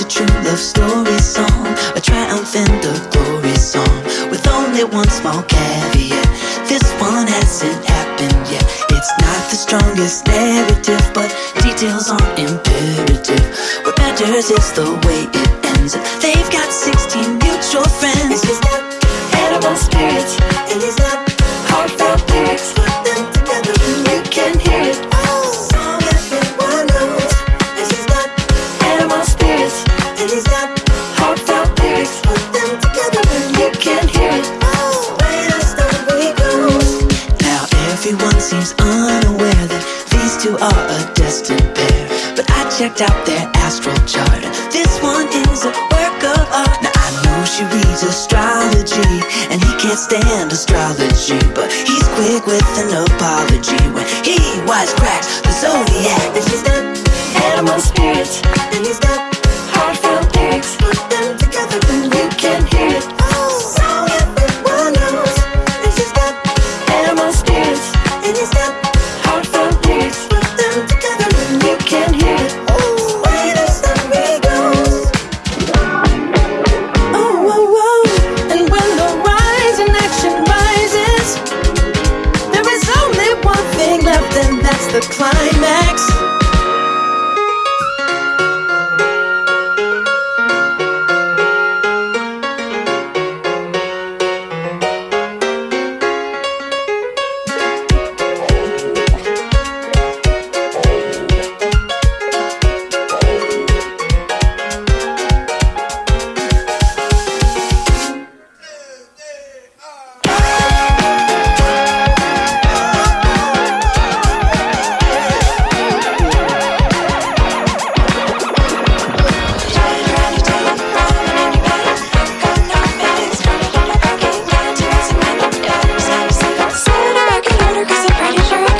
It's a true love story song, a triumph and a glory song, with only one small caveat. This one hasn't happened yet. It's not the strongest narrative, but details aren't imperative. What matters is the way it ends. They've got 16 mutual friends. Seems unaware that these two are a destined pair. But I checked out their astral chart. This one is a work of art. Now I know she reads astrology, and he can't stand astrology. But he's quick with an apology when he wisecracks the zodiac. And she's got animal spirits, and he's got rises, treasure